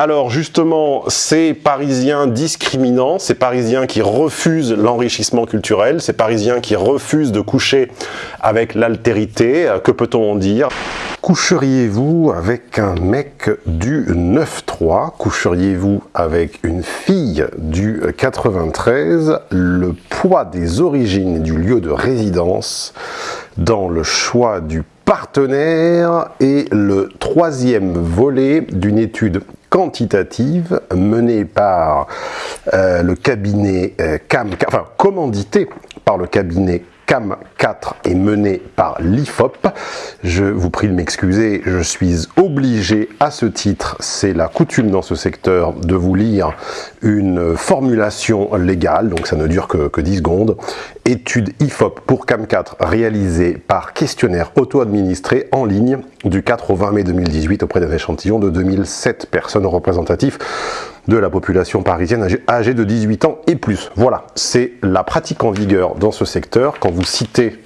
Alors justement, ces Parisiens discriminants, ces Parisiens qui refusent l'enrichissement culturel, ces Parisiens qui refusent de coucher avec l'altérité, que peut-on en dire? Coucheriez-vous avec un mec du 9-3 Coucheriez-vous avec une fille du 93 Le poids des origines du lieu de résidence dans le choix du partenaire est le troisième volet d'une étude quantitative menée par euh, le cabinet euh, CAM, enfin commandité par le cabinet CAM 4 est mené par l'IFOP. Je vous prie de m'excuser, je suis obligé à ce titre, c'est la coutume dans ce secteur, de vous lire une formulation légale, donc ça ne dure que, que 10 secondes. Étude IFOP pour CAM 4 réalisée par questionnaire auto-administré en ligne du 4 au 20 mai 2018 auprès d'un échantillon de 2007 personnes représentatives de la population parisienne âgée de 18 ans et plus. Voilà, c'est la pratique en vigueur dans ce secteur. Quand vous citez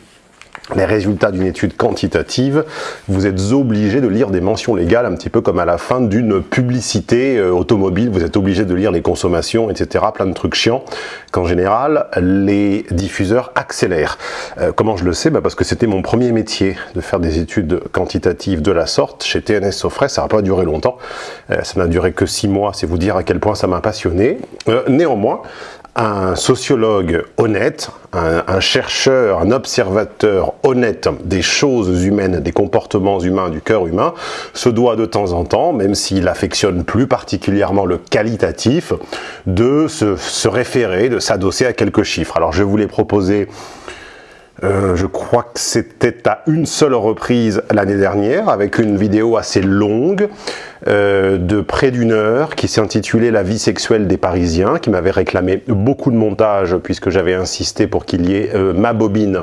les résultats d'une étude quantitative, vous êtes obligé de lire des mentions légales, un petit peu comme à la fin d'une publicité euh, automobile, vous êtes obligé de lire les consommations, etc., plein de trucs chiants, qu'en général, les diffuseurs accélèrent. Euh, comment je le sais? Bah Parce que c'était mon premier métier, de faire des études quantitatives de la sorte. Chez TNS Sofres, ça n'a pas duré longtemps, euh, ça n'a duré que six mois, c'est vous dire à quel point ça m'a passionné. néanmoins, un sociologue honnête, un, chercheur, un observateur honnête des choses humaines, des comportements humains, du cœur humain, se doit de temps en temps, même s'il affectionne plus particulièrement le qualitatif, de se, référer, de s'adosser à quelques chiffres. Alors je voulais proposer euh, je crois que c'était à une seule reprise l'année dernière, avec une vidéo assez longue, euh, de près d'une heure, qui s'est intitulée « La vie sexuelle des Parisiens », qui m'avait réclamé beaucoup de montage, puisque j'avais insisté pour qu'il y ait euh, ma bobine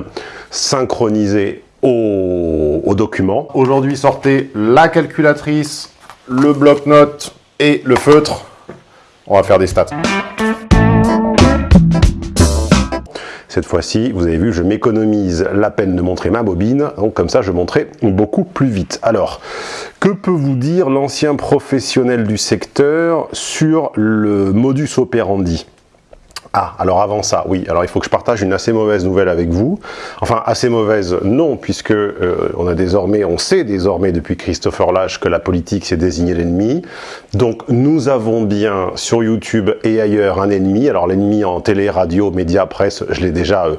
synchronisée au, au document. Aujourd'hui, sortez la calculatrice, le bloc-notes et le feutre. On va faire des stats. Cette fois-ci, vous avez vu, je m'économise la peine de montrer ma bobine, donc comme ça je montrerai beaucoup plus vite. Alors, que peut vous dire l'ancien professionnel du secteur sur le modus operandi? Ah, alors avant ça, oui, alors il faut que je partage une assez mauvaise nouvelle avec vous. Enfin, assez mauvaise, non, puisque euh, on a désormais, on sait désormais depuis Christopher Lash que la politique c'est désigner l'ennemi. Donc nous avons bien sur YouTube et ailleurs un ennemi. Alors l'ennemi en télé, radio, médias, presse, je l'ai déjà euh,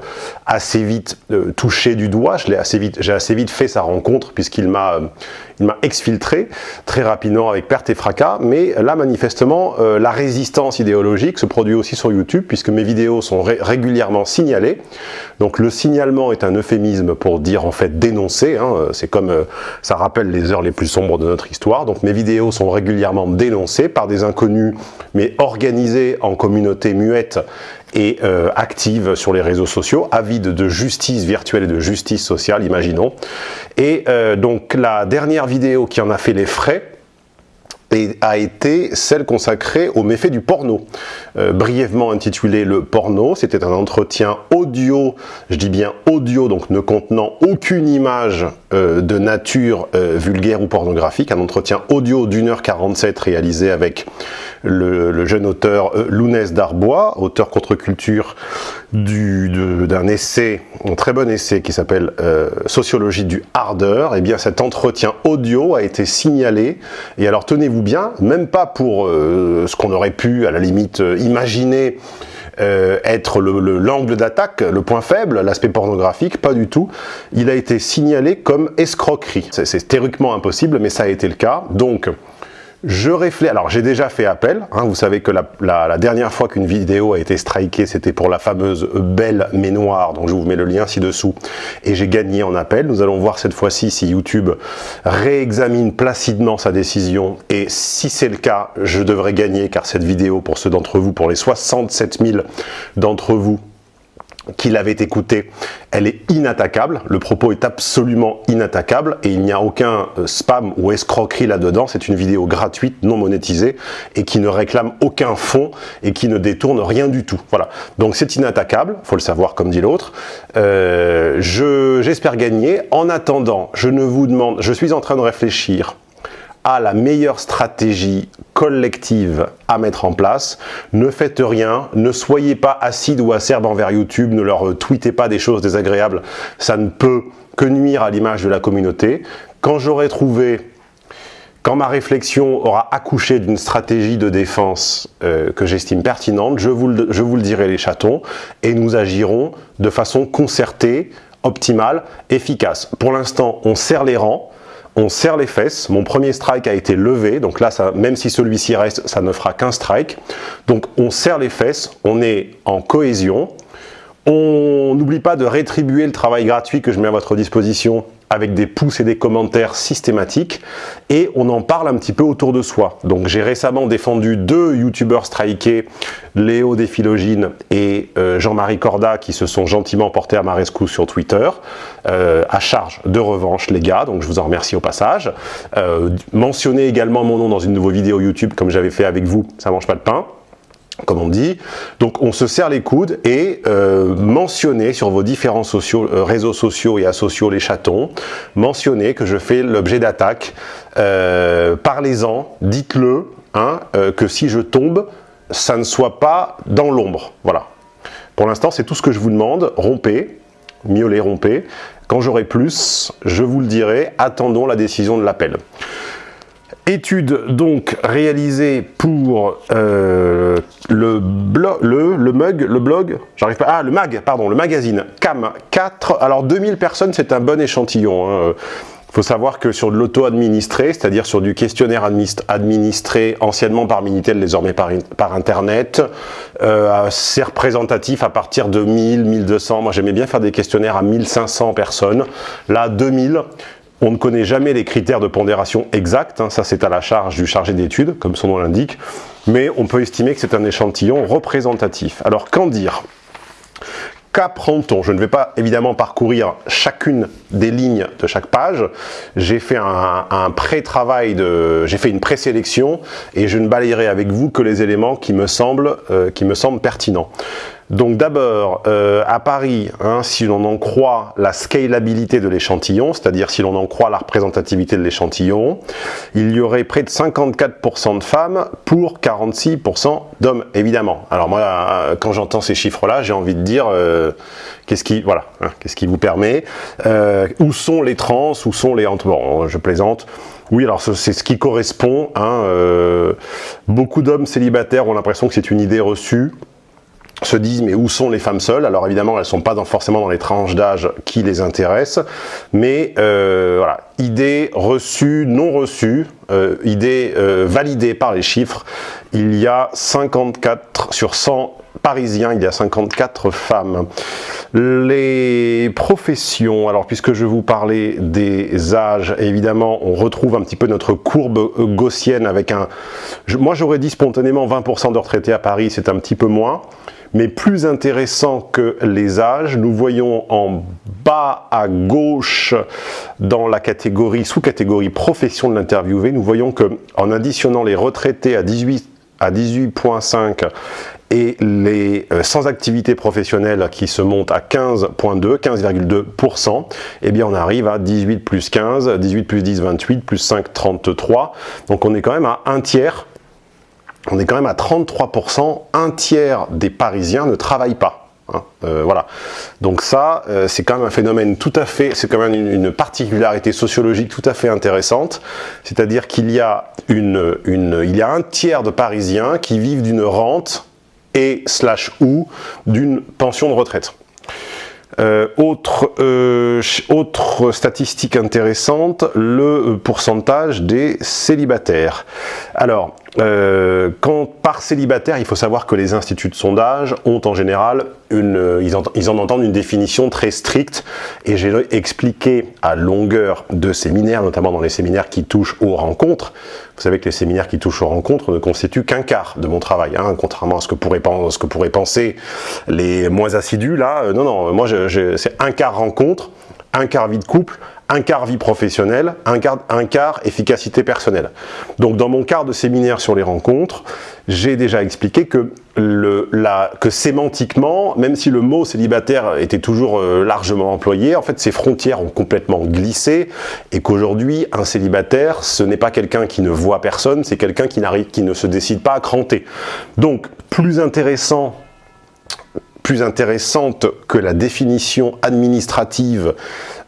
assez vite euh, touché du doigt, je l'ai assez vite, j'ai assez vite fait sa rencontre puisqu'il m'a il m'a exfiltré très rapidement avec perte et fracas, mais là manifestement la résistance idéologique se produit aussi sur YouTube puisque mes vidéos sont régulièrement signalées. Donc le signalement est un euphémisme pour dire en fait dénoncer, hein. c'est comme euh, ça rappelle les heures les plus sombres de notre histoire. Donc mes vidéos sont régulièrement dénoncées par des inconnus, mais organisées en communauté muette et euh, active sur les réseaux sociaux, avide de justice virtuelle et de justice sociale, imaginons. Et euh, donc la dernière vidéo qui en a fait les frais, a été celle consacrée aux méfaits du porno. Euh, brièvement intitulé Le porno, c'était un entretien audio, je dis bien audio, donc ne contenant aucune image euh, de nature euh, vulgaire ou pornographique, un entretien audio d'une heure 47 réalisé avec le, jeune auteur Lounès Darbois, auteur contre-culture d'un essai, un très bon essai qui s'appelle Sociologie du ardeur, et eh bien cet entretien audio a été signalé, et alors tenez-vous bien, même pas pour euh, ce qu'on aurait pu, à la limite, euh, imaginer euh, être l'angle d'attaque, le point faible, l'aspect pornographique, pas du tout. Il a été signalé comme escroquerie. C'est théoriquement impossible, mais ça a été le cas. Donc, je réfléchis, alors j'ai déjà fait appel, hein, vous savez que la, dernière fois qu'une vidéo a été strikée, c'était pour la fameuse Belle mais noire, donc je vous mets le lien ci-dessous, et j'ai gagné en appel. Nous allons voir cette fois-ci si YouTube réexamine placidement sa décision, et si c'est le cas, je devrais gagner, car cette vidéo, pour ceux d'entre vous, pour les 67 000 d'entre vous qui l'avait écouté, elle est inattaquable, le propos est absolument inattaquable et il n'y a aucun euh, spam ou escroquerie là-dedans, c'est une vidéo gratuite, non monétisée et qui ne réclame aucun fond et qui ne détourne rien du tout. Voilà, donc c'est inattaquable, faut le savoir comme dit l'autre. Euh, J'espère gagner. En attendant, je ne vous demande, je suis en train de réfléchir a la meilleure stratégie collective à mettre en place. Ne faites rien, ne soyez pas acide ou acerbe envers YouTube, ne leur tweetez pas des choses désagréables, ça ne peut que nuire à l'image de la communauté. Quand j'aurai trouvé quand ma réflexion aura accouché d'une stratégie de défense euh, que j'estime pertinente, je vous, le, je vous le dirai les chatons, et nous agirons de façon concertée, optimale, efficace. Pour l'instant, on serre les rangs, on serre les fesses. Mon premier strike a été levé, donc là, même si celui-ci reste, ça ne fera qu'un strike. Donc on serre les fesses, on est en cohésion. On n'oublie pas de rétribuer le travail gratuit que je mets à votre disposition avec des pouces et des commentaires systématiques et on en parle un petit peu autour de soi. Donc j'ai récemment défendu deux youtubeurs strikés, Léo Déphilogine et euh, Jean-Marie Corda qui se sont gentiment portés à ma rescousse sur Twitter, euh, à charge de revanche les gars, donc je vous en remercie au passage. Euh, mentionnez également mon nom dans une nouvelle vidéo YouTube comme j'avais fait avec vous, ça mange pas de pain comme on dit. Donc on se serre les coudes et euh, mentionnez sur vos différents euh, réseaux sociaux et asociaux les chatons, mentionnez que je fais l'objet d'attaque. Euh, Parlez-en, dites-le, hein, que si je tombe, ça ne soit pas dans l'ombre. Voilà. Pour l'instant, c'est tout ce que je vous demande. Rompez, mieux les rompez. Quand j'aurai plus, je vous le dirai. Attendons la décision de l'appel. Étude donc réalisée pour euh, le, le, mug, le blog, j'arrive pas, ah le mag, pardon, le magazine CAM 4. Alors 2000 personnes, c'est un bon échantillon. Il hein. faut savoir que sur de l'auto-administré, c'est-à-dire sur du questionnaire administré anciennement par Minitel, désormais par, Internet, euh, c'est représentatif à partir de 1000, 1200. Moi, j'aimais bien faire des questionnaires à 1500 personnes. Là, 2000. On ne connaît jamais les critères de pondération exacts, hein. ça c'est à la charge du chargé d'études, comme son nom l'indique, mais on peut estimer que c'est un échantillon représentatif. Alors qu'en dire? Qu'apprend-on? Je ne vais pas évidemment parcourir chacune des lignes de chaque page. J'ai fait un, pré-travail, j'ai fait une présélection et je ne balayerai avec vous que les éléments qui me semblent, euh, qui me semblent pertinents. Donc d'abord, euh, à Paris, hein, si l'on en croit la scalabilité de l'échantillon, c'est-à-dire si l'on en croit la représentativité de l'échantillon, il y aurait près de 54% de femmes pour 46% d'hommes, évidemment. Alors moi, euh, quand j'entends ces chiffres-là, j'ai envie de dire, euh, qu'est-ce qui, voilà, hein, qu'est-ce qui vous permet Où sont les trans Où sont les... Bon, je plaisante. Oui, alors c'est ce qui correspond. Hein, beaucoup d'hommes célibataires ont l'impression que c'est une idée reçue se disent mais où sont les femmes seules? Alors évidemment elles sont pas forcément dans les tranches d'âge qui les intéressent, mais euh, voilà, idée reçue, non reçue, euh, idée euh, validée par les chiffres, il y a 54 sur 100 parisiens, il y a 54 femmes. Les professions, alors puisque je vous parlais des âges, évidemment on retrouve un petit peu notre courbe gaussienne avec un... moi j'aurais dit spontanément 20% de retraités à Paris, c'est un petit peu moins. Mais plus intéressant que les âges, nous voyons en bas à gauche dans la catégorie, sous-catégorie profession de l'interviewé, nous voyons que en additionnant les retraités à 18 à 18.5 et les euh, sans activité professionnelle qui se montent à 15.2, 15,2%, eh bien on arrive à 18 plus 15, 18 plus 10, 28, plus 5, 33. Donc on est quand même à un tiers on est quand même à 33%, un tiers des Parisiens ne travaillent pas. Hein. Euh, voilà. Donc ça, euh, c'est quand même un phénomène tout à fait, c'est quand même une, particularité sociologique tout à fait intéressante. C'est-à-dire qu'il y a un tiers de Parisiens qui vivent d'une rente et slash ou d'une pension de retraite. Euh, autre, autre statistique intéressante, le pourcentage des célibataires. Alors, euh, quand par célibataire, il faut savoir que les instituts de sondage ont en général une, ils, en, ils en entendent une définition très stricte et j'ai expliqué à longueur de séminaires, notamment dans les séminaires qui touchent aux rencontres. Vous savez que les séminaires qui touchent aux rencontres ne constituent qu'un quart de mon travail, hein, contrairement à ce que, pourraient, ce que pourraient penser les moins assidus. Là, non, non, moi c'est un quart rencontre, un quart vie de couple, un quart vie professionnelle, un quart, efficacité personnelle. Donc dans mon quart de séminaire sur les rencontres, j'ai déjà expliqué que sémantiquement, même si le mot célibataire était toujours euh, largement employé, en fait ces frontières ont complètement glissé et qu'aujourd'hui un célibataire ce n'est pas quelqu'un qui ne voit personne, c'est quelqu'un qui, qui ne se décide pas à cranter. Donc plus intéressant plus intéressante que la définition administrative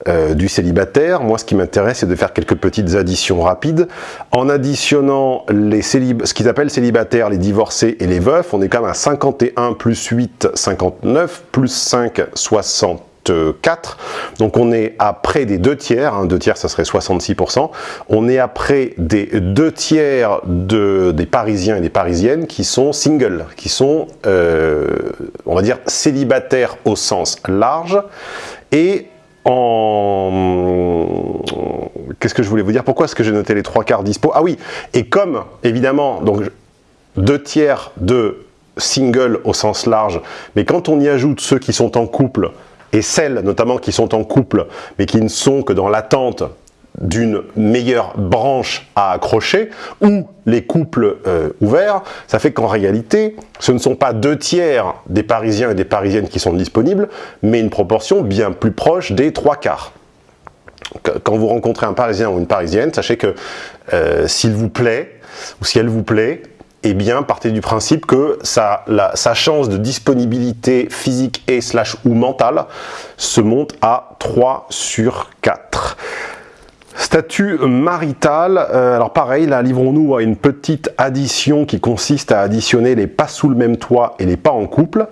euh, du célibataire. Moi, ce qui m'intéresse, c'est de faire quelques petites additions rapides. En additionnant les ce qu'ils appellent célibataires, les divorcés et les veufs, on est quand même à 51 plus 8, 59, plus 5, 60 4. Donc on est à près des deux tiers, hein, deux tiers ça serait 66%, on est à près des deux tiers de, des Parisiens et des Parisiennes qui sont singles, qui sont, euh, on va dire, célibataires au sens large, et en... Qu'est-ce que je voulais vous dire? Pourquoi est-ce que j'ai noté les trois quarts dispo? Ah oui, et comme, évidemment, donc deux tiers de singles au sens large, mais quand on y ajoute ceux qui sont en couple, et celles notamment qui sont en couple, mais qui ne sont que dans l'attente d'une meilleure branche à accrocher, ou les couples euh, ouverts, ça fait qu'en réalité, ce ne sont pas deux tiers des Parisiens et des Parisiennes qui sont disponibles, mais une proportion bien plus proche des trois quarts. Quand vous rencontrez un Parisien ou une Parisienne, sachez que euh, s'il vous plaît, ou si elle vous plaît, eh bien, partez du principe que sa, chance de disponibilité physique et slash ou mentale se monte à 3 sur 4. Statut marital, euh, alors pareil, là livrons-nous à une petite addition qui consiste à additionner les pas sous le même toit et les pas en couple.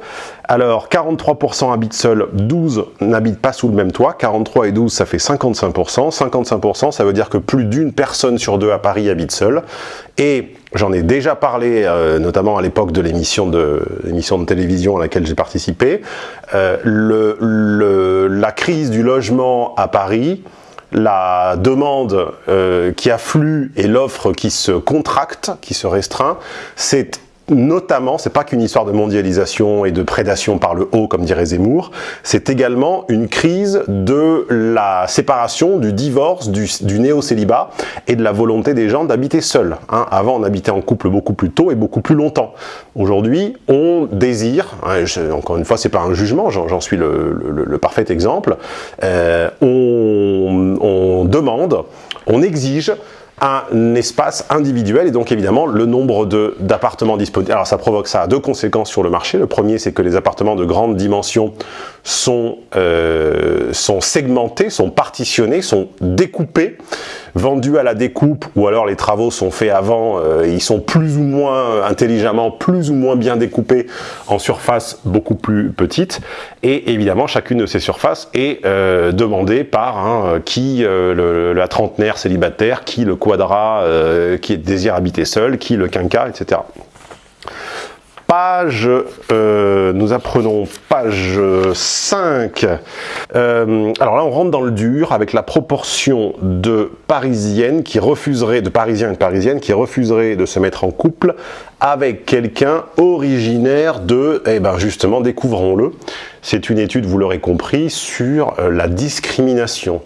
Alors 43% habitent seuls, 12 n'habitent pas sous le même toit, 43 et 12 ça fait 55%, 55% ça veut dire que plus d'une personne sur deux à Paris habite seule, et j'en ai déjà parlé euh, notamment à l'époque de l'émission de, de télévision à laquelle j'ai participé, euh, la crise du logement à Paris, la demande euh, qui afflue et l'offre qui se contracte, qui se restreint, c'est notamment, c'est pas qu'une histoire de mondialisation et de prédation par le haut, comme dirait Zemmour, c'est également une crise de la séparation, du divorce, du, néo-célibat et de la volonté des gens d'habiter seuls. Hein. Avant, on habitait en couple beaucoup plus tôt et beaucoup plus longtemps. Aujourd'hui, on désire, hein, encore une fois, c'est pas un jugement, j'en suis le, parfait exemple, euh, on, on demande, on exige un espace individuel et donc évidemment le nombre d'appartements disponibles. Alors ça provoque ça a deux conséquences sur le marché. Le premier c'est que les appartements de grande dimension sont, euh, sont segmentés, sont partitionnés, sont découpés, vendus à la découpe ou alors les travaux sont faits avant, euh, ils sont plus ou moins intelligemment, plus ou moins bien découpés en surface beaucoup plus petites et évidemment chacune de ces surfaces est euh, demandée par qui la trentenaire célibataire, qui le quadra qui désire habiter seul, qui le quinca, etc page, euh, nous apprenons page 5. Euh, alors là, on rentre dans le dur avec la proportion de parisiennes qui refuseraient, de parisiens et de parisiennes qui refuseraient de se mettre en couple avec quelqu'un originaire de, eh ben justement, découvrons-le. C'est une étude, vous l'aurez compris, sur euh, la discrimination.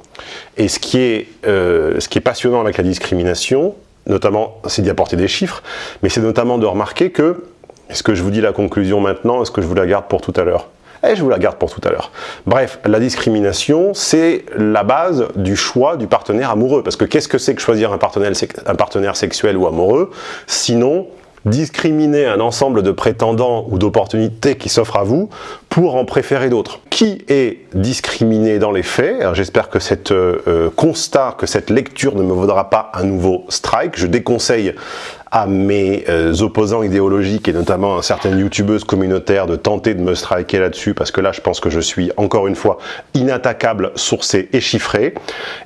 Et ce qui est, ce qui est passionnant avec la discrimination, notamment, c'est d'y apporter des chiffres, mais c'est notamment de remarquer que est-ce que je vous dis la conclusion maintenant Est-ce que je vous la garde pour tout à l'heure? Eh, je vous la garde pour tout à l'heure. Bref, la discrimination, c'est la base du choix du partenaire amoureux. Parce que qu'est-ce que c'est que choisir un partenaire, un partenaire sexuel ou amoureux? Sinon, discriminer un ensemble de prétendants ou d'opportunités qui s'offrent à vous pour en préférer d'autres. Qui est discriminé dans les faits? J'espère que cette euh, euh, constat, que cette lecture ne me vaudra pas un nouveau strike. Je déconseille à mes euh, opposants idéologiques et notamment à certaines youtubeuses communautaires de tenter de me striker là-dessus parce que là je pense que je suis encore une fois inattaquable, sourcé et chiffré,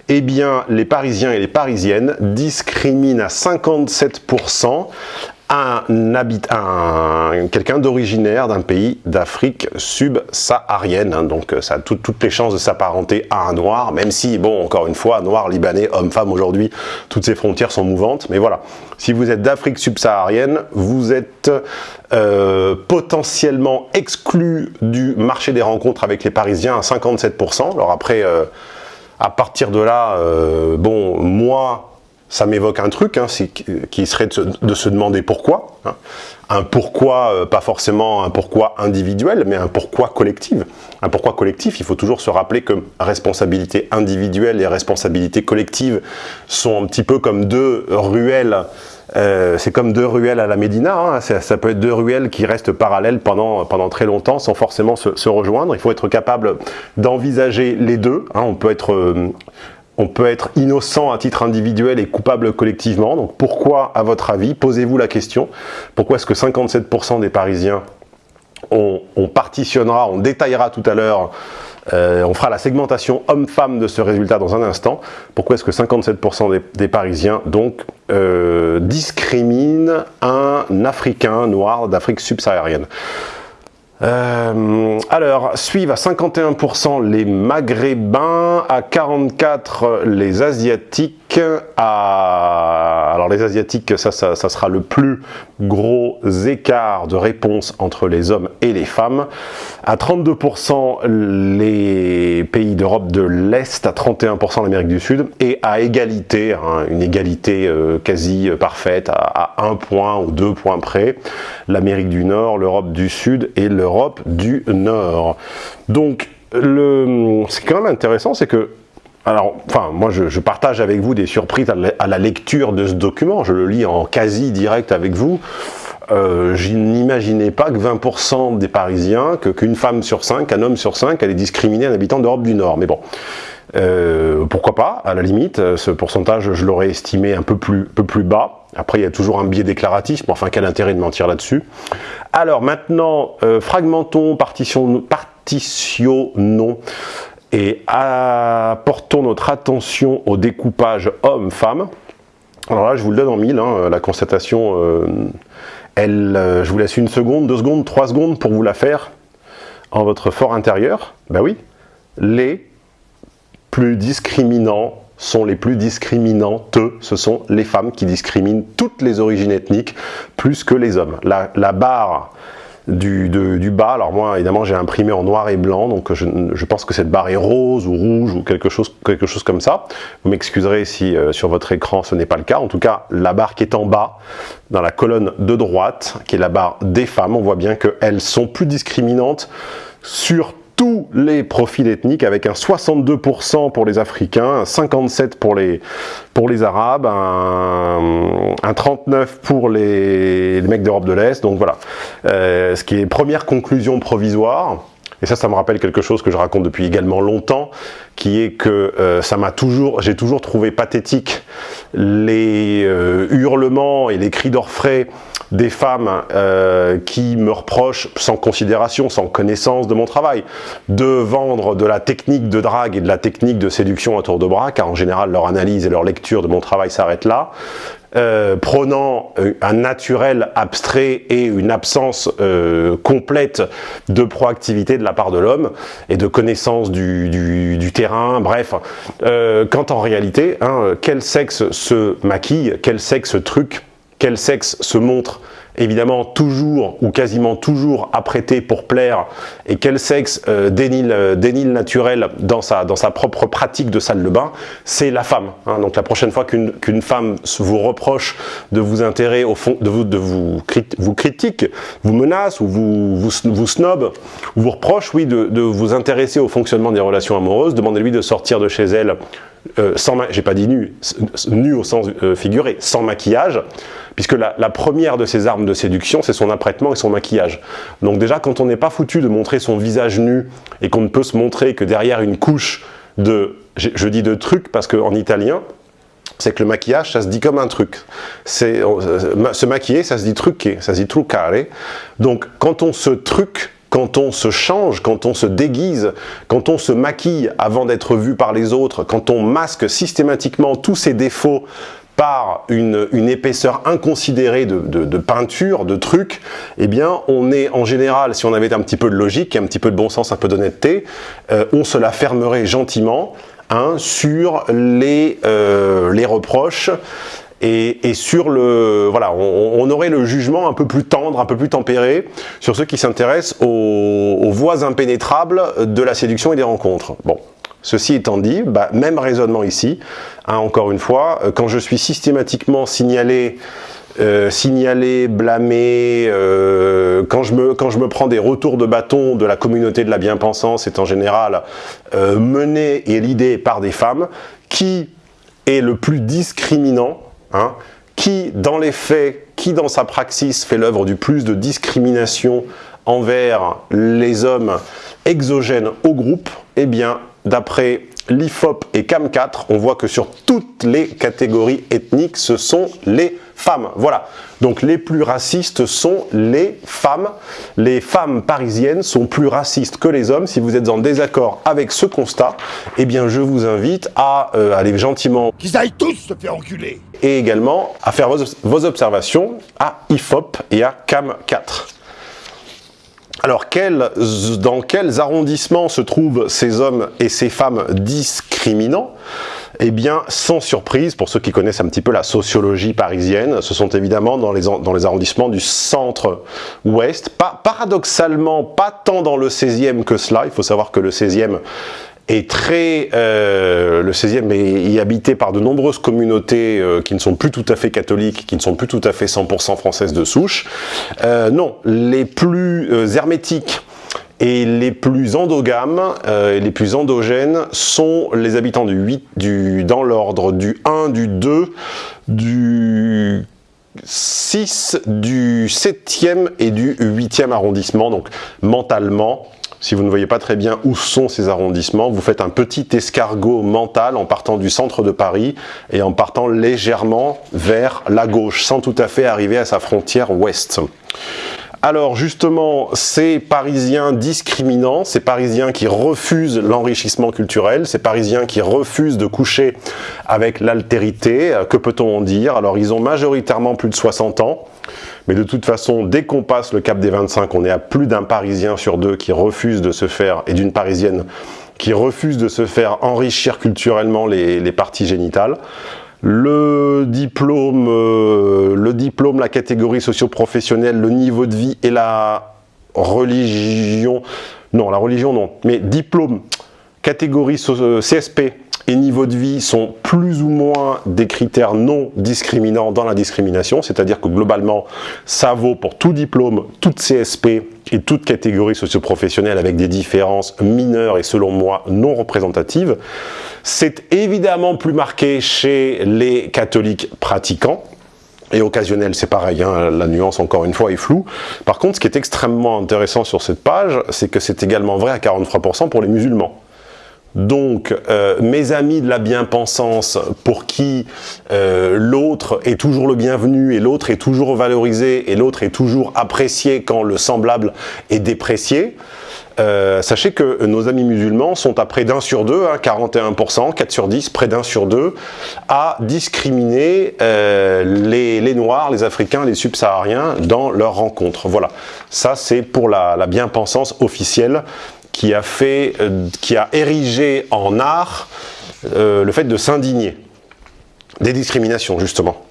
eh bien les Parisiens et les Parisiennes discriminent à 57% un, quelqu'un d'originaire d'un pays d'Afrique subsaharienne. Hein. donc ça a toutes les chances de s'apparenter à un noir, même si, bon, encore une fois, noir, libanais, homme, femme, aujourd'hui, toutes ces frontières sont mouvantes. Mais voilà, si vous êtes d'Afrique subsaharienne, vous êtes euh, potentiellement exclu du marché des rencontres avec les Parisiens à 57%. Alors après... Euh, À partir de là, euh, bon, moi, ça m'évoque un truc, hein, qui serait de se, demander pourquoi. Hein. Un pourquoi, euh, pas forcément un pourquoi individuel, mais un pourquoi collectif. Un pourquoi collectif, il faut toujours se rappeler que responsabilité individuelle et responsabilité collective sont un petit peu comme deux ruelles euh, c'est comme deux ruelles à la Médina, hein. ça, peut être deux ruelles qui restent parallèles pendant, pendant très longtemps sans forcément se, rejoindre. Il faut être capable d'envisager les deux. On, peut être, euh, on peut être innocent à titre individuel et coupable collectivement. Donc pourquoi, à votre avis, posez-vous la question, pourquoi est-ce que 57% des Parisiens, on, on partitionnera, on détaillera tout à l'heure euh, on fera la segmentation homme-femme de ce résultat dans un instant. Pourquoi est-ce que 57% des, Parisiens donc euh, discriminent un Africain noir d'Afrique subsaharienne? Euh, alors, suivent à 51% les Maghrébins, à 44% les Asiatiques, à... les Asiatiques, ça, ça, ça, sera le plus gros écart de réponse entre les hommes et les femmes, à 32% les pays d'Europe de l'Est, à 31% l'Amérique du Sud, et à égalité, hein, une égalité euh, quasi parfaite, à, un point ou deux points près, l'Amérique du Nord, l'Europe du Sud et le Europe du Nord. Donc, le, ce qui est quand même intéressant, c'est que alors, enfin, moi, je, partage avec vous des surprises à la, lecture de ce document. Je le lis en quasi direct avec vous. Euh, je n'imaginais pas que 20% des Parisiens, qu'une femme sur 5, un homme sur 5 allait discriminer un habitant d'Europe du Nord. Mais bon, euh, pourquoi pas, à la limite, ce pourcentage, je l'aurais estimé un peu plus, peu plus bas. Après, il y a toujours un biais déclaratif, mais enfin, quel intérêt de mentir là-dessus? Alors maintenant, euh, fragmentons, partitionnons, partitionnons et apportons notre attention au découpage homme-femme. Alors là, je vous le donne en mille, hein, la constatation, euh, elle, euh, je vous laisse une seconde, deux secondes, trois secondes pour vous la faire en votre fort intérieur. Ben oui, les plus discriminants sont les plus discriminantes, ce sont les femmes qui discriminent toutes les origines ethniques plus que les hommes. La, la barre du, bas, alors moi évidemment j'ai imprimé en noir et blanc, donc je, je, pense que cette barre est rose ou rouge ou quelque chose, quelque chose comme ça. Vous m'excuserez si euh, sur votre écran ce n'est pas le cas. En tout cas, la barre qui est en bas, dans la colonne de droite, qui est la barre des femmes, on voit bien qu'elles sont plus discriminantes sur tous les profils ethniques avec un 62% pour les Africains, un 57% pour les, pour les Arabes, un, 39% pour les, mecs d'Europe de l'Est. Donc voilà, euh, ce qui est première conclusion provisoire. Et ça, ça me rappelle quelque chose que je raconte depuis également longtemps, qui est que euh, ça m'a toujours, j'ai toujours trouvé pathétique les euh, hurlements et les cris d'orfraie des femmes euh, qui me reprochent, sans considération, sans connaissance de mon travail, de vendre de la technique de drague et de la technique de séduction à tour de bras, car en général leur analyse et leur lecture de mon travail s'arrêtent là, euh, prenant euh, un naturel abstrait et une absence euh, complète de proactivité de la part de l'homme et de connaissance du terrain, bref, euh, quand en réalité, hein, quel sexe se maquille, quel sexe truc quel sexe se montre évidemment toujours ou quasiment toujours apprêté pour plaire et quel sexe euh, dénile, euh, naturel dans sa, dans sa propre pratique de salle de bain, c'est la femme. Hein. Donc la prochaine fois qu'une femme vous reproche de vous intéresser au fond, de vous, de vous, vous critique, vous menace ou vous, vous, vous snob, ou vous reproche, oui, de, de vous intéresser au fonctionnement des relations amoureuses, demandez-lui de sortir de chez elle euh, sans, j'ai pas dit nu, nu au sens euh, figuré, sans maquillage, puisque la, première de ses armes de séduction, c'est son apprêtement et son maquillage. Donc déjà, quand on n'est pas foutu de montrer son visage nu, et qu'on ne peut se montrer que derrière une couche de, je, dis de trucs, parce qu'en italien, c'est que le maquillage, ça se dit comme un truc. C'est euh, Se maquiller, ça se dit truquer, ça se dit truccare. Donc, quand on se truc, quand on se change, quand on se déguise, quand on se maquille avant d'être vu par les autres, quand on masque systématiquement tous ses défauts par une, épaisseur inconsidérée de, peinture, de trucs, eh bien, on est en général, si on avait un petit peu de logique, un petit peu de bon sens, un peu d'honnêteté, euh, on se la fermerait gentiment hein, sur les, euh, les reproches et, sur le, voilà, on, aurait le jugement un peu plus tendre, un peu plus tempéré sur ceux qui s'intéressent aux, voies impénétrables de la séduction et des rencontres. Bon, Ceci étant dit, bah, même raisonnement ici, hein, encore une fois, euh, quand je suis systématiquement signalé euh, signaler, blâmer, euh, quand, je me, prends des retours de bâton de la communauté de la bien-pensance, c'est en général euh, mené et l'idée par des femmes, qui est le plus discriminant, hein, qui dans les faits, qui dans sa praxis fait l'œuvre du plus de discrimination envers les hommes exogènes au groupe, eh bien, d'après l'IFOP et CAM4, on voit que sur toutes les catégories ethniques, ce sont les femmes. Voilà. Donc les plus racistes sont les femmes. Les femmes parisiennes sont plus racistes que les hommes. Si vous êtes en désaccord avec ce constat, eh bien je vous invite à euh, aller gentiment... Qu'ils aillent tous se faire enculer Et également à faire vos, vos observations à IFOP et à CAM4. Alors, dans quels arrondissements se trouvent ces hommes et ces femmes discriminants? Eh bien, sans surprise, pour ceux qui connaissent un petit peu la sociologie parisienne, ce sont évidemment dans les, arrondissements du centre-ouest. paradoxalement, pas tant dans le 16e que cela. Il faut savoir que le 16e est très, euh, le 16e est, habité par de nombreuses communautés euh, qui ne sont plus tout à fait catholiques, qui ne sont plus tout à fait 100% françaises de souche. Euh, non, les plus euh, hermétiques et les plus endogames et les plus endogènes sont les habitants du 8, du, dans l'ordre du 1, du 2, du 6, du 7e et du 8e arrondissement, donc mentalement, si vous ne voyez pas très bien où sont ces arrondissements, vous faites un petit escargot mental en partant du centre de Paris et en partant légèrement vers la gauche, sans tout à fait arriver à sa frontière ouest. Alors justement, ces Parisiens discriminants, ces Parisiens qui refusent l'enrichissement culturel, ces Parisiens qui refusent de coucher avec l'altérité, que peut-on en dire? Alors ils ont majoritairement plus de 60 ans, mais de toute façon, dès qu'on passe le cap des 25, on est à plus d'un Parisien sur deux qui refuse de se faire, et d'une Parisienne qui refuse de se faire enrichir culturellement les, parties génitales. Le diplôme, euh, le diplôme, la catégorie socio-professionnelle, le niveau de vie et la religion, non, la religion non, mais diplôme, catégorie euh, CSP, et niveau de vie sont plus ou moins des critères non discriminants dans la discrimination, c'est-à-dire que globalement, ça vaut pour tout diplôme, toute CSP et toute catégorie socio-professionnelle avec des différences mineures et selon moi non représentatives. C'est évidemment plus marqué chez les catholiques pratiquants, et occasionnels, c'est pareil, hein, la nuance encore une fois est floue. Par contre, ce qui est extrêmement intéressant sur cette page, c'est que c'est également vrai à 43% pour les musulmans. Donc, euh, mes amis de la bien-pensance, pour qui euh, l'autre est toujours le bienvenu et l'autre est toujours valorisé et l'autre est toujours apprécié quand le semblable est déprécié, euh, sachez que nos amis musulmans sont à près d'un sur deux, 41%, hein, 4 sur 10, près d'un sur deux, à discriminer les, les, Noirs, les Africains, les Subsahariens dans leurs rencontres. Voilà, ça c'est pour la, la bien-pensance officielle qui a, fait, euh, qui a érigé en art euh, le fait de s'indigner des discriminations, justement.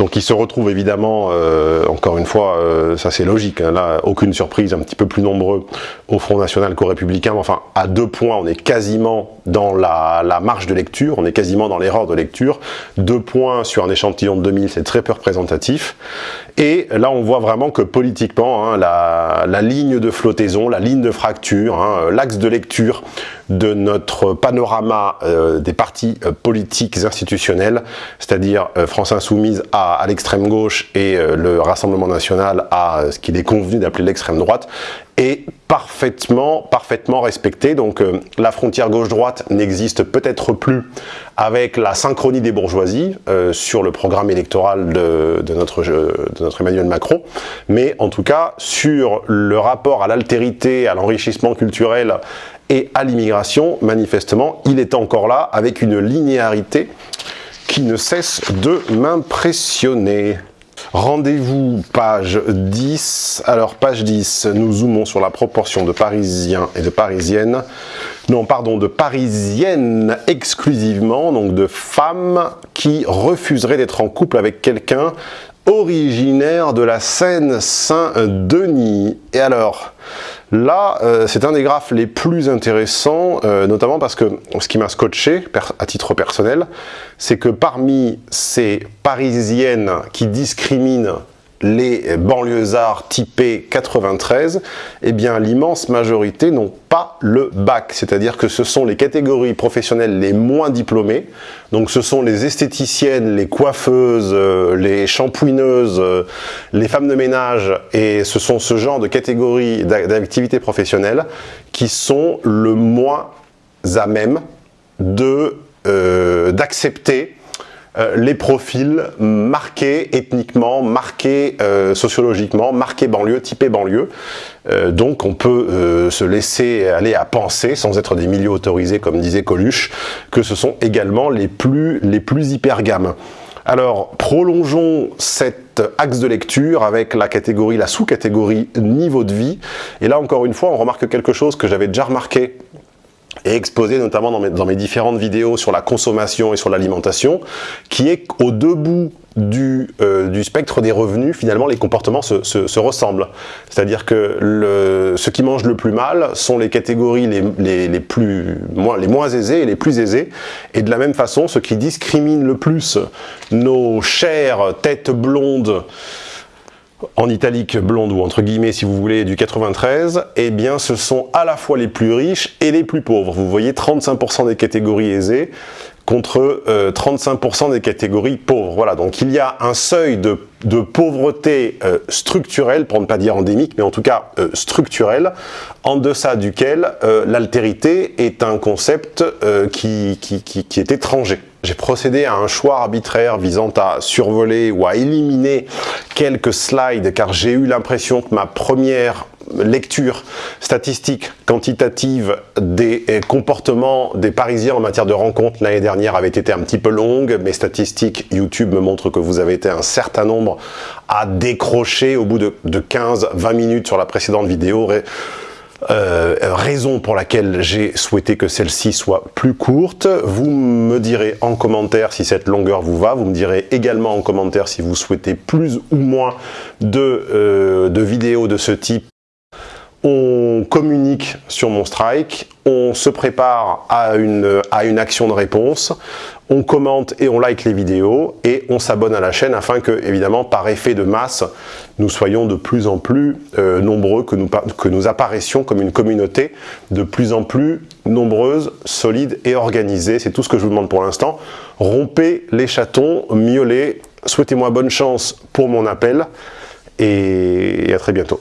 Donc il se retrouve évidemment, euh, encore une fois, ça c'est logique, hein, là aucune surprise, un petit peu plus nombreux au Front National qu'au Républicain, mais enfin à deux points on est quasiment dans la, marge de lecture, on est quasiment dans l'erreur de lecture, deux points sur un échantillon de 2000 c'est très peu représentatif, et là, on voit vraiment que politiquement, hein, la, ligne de flottaison, la ligne de fracture, hein, l'axe de lecture de notre panorama euh, des partis euh, politiques institutionnels, c'est-à-dire euh, France Insoumise à, l'extrême gauche et le Rassemblement National à ce qu'il est convenu d'appeler l'extrême droite, est parfaitement, parfaitement respecté. Donc la frontière gauche-droite n'existe peut-être plus avec la synchronie des bourgeoisies euh, sur le programme électoral notre, de notre Emmanuel Macron, mais en tout cas sur le rapport à l'altérité, à l'enrichissement culturel et à l'immigration, manifestement, il est encore là avec une linéarité qui ne cesse de m'impressionner. Rendez-vous page 10. Alors page 10, nous zoomons sur la proportion de Parisiens et de Parisiennes. Non, pardon, de Parisiennes exclusivement, donc de femmes qui refuseraient d'être en couple avec quelqu'un originaire de la Seine-Saint-Denis. Et alors, Là, euh, c'est un des graphes les plus intéressants, euh, notamment parce que ce qui m'a scotché, à titre personnel, c'est que parmi ces Parisiennes qui discriminent les banlieusards typés 93, eh bien l'immense majorité n'ont pas le bac, c'est-à-dire que ce sont les catégories professionnelles les moins diplômées, donc ce sont les esthéticiennes, les coiffeuses, euh, les shampouineuses, euh, les femmes de ménage, et ce sont ce genre de catégories d'activités professionnelles qui sont le moins à même euh, d'accepter euh, les profils marqués ethniquement, marqués euh, sociologiquement, marqués banlieue, typés banlieue. Euh, donc on peut se laisser aller à penser, sans être des milieux autorisés comme disait Coluche, que ce sont également les plus, les plus hyper gammes. Alors, prolongeons cet axe de lecture avec la catégorie, la sous-catégorie niveau de vie. Et là, encore une fois, on remarque quelque chose que j'avais déjà remarqué et exposé notamment dans mes, différentes vidéos sur la consommation et sur l'alimentation, qui est qu'au debout du, euh, du, spectre des revenus, finalement, les comportements se, se, ressemblent. C'est-à-dire que le, ceux qui mangent le plus mal sont les catégories les, plus, moins, les moins aisées et les plus aisées. Et de la même façon, ceux qui discriminent le plus nos chères têtes blondes en italique blonde ou entre guillemets si vous voulez du 93, eh bien ce sont à la fois les plus riches et les plus pauvres. Vous voyez 35% des catégories aisées contre 35% euh, des catégories pauvres. Voilà, donc il y a un seuil de, pauvreté euh, structurelle, pour ne pas dire endémique, mais en tout cas euh, structurelle, en deçà duquel l'altérité est un concept qui, qui, qui est étranger. J'ai procédé à un choix arbitraire visant à survoler ou à éliminer quelques slides car j'ai eu l'impression que ma première lecture statistique quantitative des eh, comportements des Parisiens en matière de rencontres l'année dernière avait été un petit peu longue. Mes statistiques YouTube me montrent que vous avez été un certain nombre à décrocher au bout de, de 15-20 minutes sur la précédente vidéo. Euh, raison pour laquelle j'ai souhaité que celle-ci soit plus courte. Vous me direz en commentaire si cette longueur vous va. Vous me direz également en commentaire si vous souhaitez plus ou moins de, euh, de vidéos de ce type on communique sur mon strike, on se prépare à une, à une action de réponse, on commente et on like les vidéos et on s'abonne à la chaîne afin que, évidemment, par effet de masse, nous soyons de plus en plus euh, nombreux, que nous, que nous apparaissions comme une communauté de plus en plus nombreuse, solide et organisée. C'est tout ce que je vous demande pour l'instant. Rompez les chatons, miaulez, souhaitez-moi bonne chance pour mon appel et à très bientôt.